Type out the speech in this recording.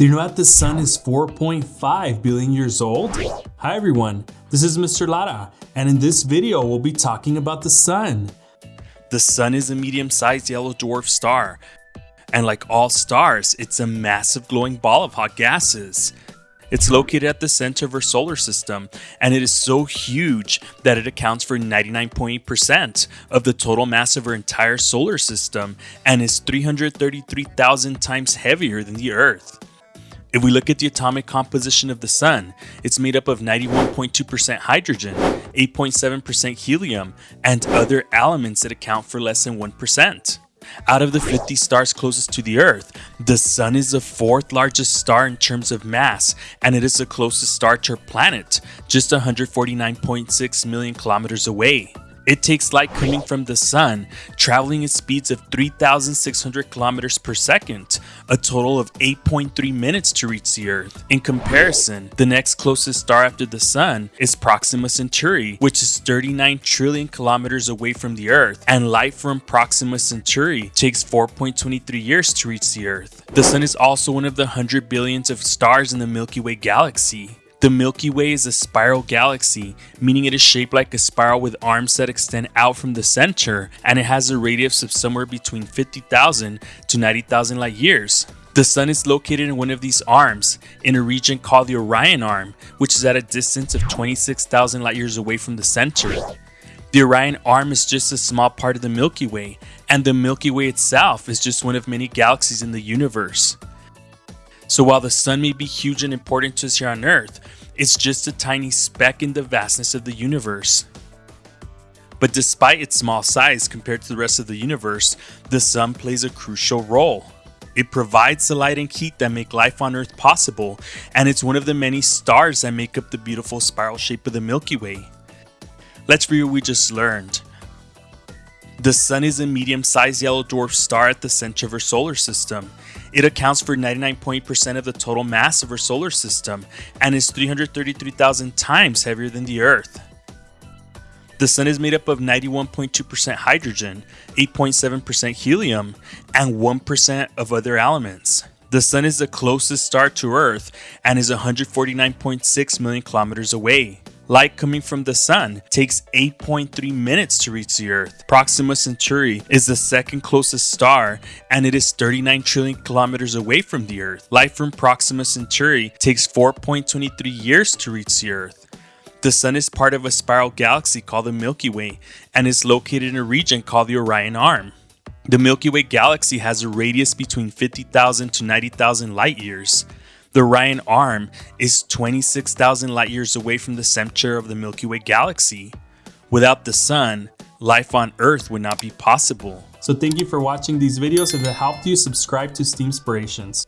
Do you know that the sun is 4.5 billion years old? Hi everyone, this is Mr. Lara, and in this video we'll be talking about the sun. The sun is a medium-sized yellow dwarf star, and like all stars, it's a massive glowing ball of hot gases. It's located at the center of our solar system, and it is so huge that it accounts for 99.8% of the total mass of our entire solar system and is 333,000 times heavier than the Earth. If we look at the atomic composition of the Sun, it's made up of 91.2% hydrogen, 8.7% helium, and other elements that account for less than 1%. Out of the 50 stars closest to the Earth, the Sun is the fourth largest star in terms of mass, and it is the closest star to our planet, just 149.6 million kilometers away. It takes light coming from the sun, traveling at speeds of 3,600 kilometers per second, a total of 8.3 minutes to reach the Earth. In comparison, the next closest star after the sun is Proxima Centauri, which is 39 trillion kilometers away from the Earth, and light from Proxima Centauri takes 4.23 years to reach the Earth. The sun is also one of the 100 billions of stars in the Milky Way galaxy. The Milky Way is a spiral galaxy, meaning it is shaped like a spiral with arms that extend out from the center, and it has a radius of somewhere between 50,000 to 90,000 light years. The Sun is located in one of these arms, in a region called the Orion Arm, which is at a distance of 26,000 light years away from the center. The Orion Arm is just a small part of the Milky Way, and the Milky Way itself is just one of many galaxies in the universe. So while the sun may be huge and important to us here on Earth, it's just a tiny speck in the vastness of the universe. But despite its small size compared to the rest of the universe, the sun plays a crucial role. It provides the light and heat that make life on Earth possible, and it's one of the many stars that make up the beautiful spiral shape of the Milky Way. Let's review what we just learned. The Sun is a medium-sized yellow dwarf star at the center of our solar system. It accounts for 99.8% of the total mass of our solar system and is 333,000 times heavier than the Earth. The Sun is made up of 91.2% hydrogen, 8.7% helium, and 1% of other elements. The Sun is the closest star to Earth and is 149.6 million kilometers away. Light coming from the sun takes 8.3 minutes to reach the Earth. Proxima Centauri is the second closest star and it is 39 trillion kilometers away from the Earth. Light from Proxima Centauri takes 4.23 years to reach the Earth. The Sun is part of a spiral galaxy called the Milky Way and is located in a region called the Orion Arm. The Milky Way galaxy has a radius between 50,000 to 90,000 light years. The Orion Arm is 26,000 light years away from the center of the Milky Way galaxy. Without the sun, life on Earth would not be possible. So thank you for watching these videos. If it helped you, subscribe to STEAMspirations.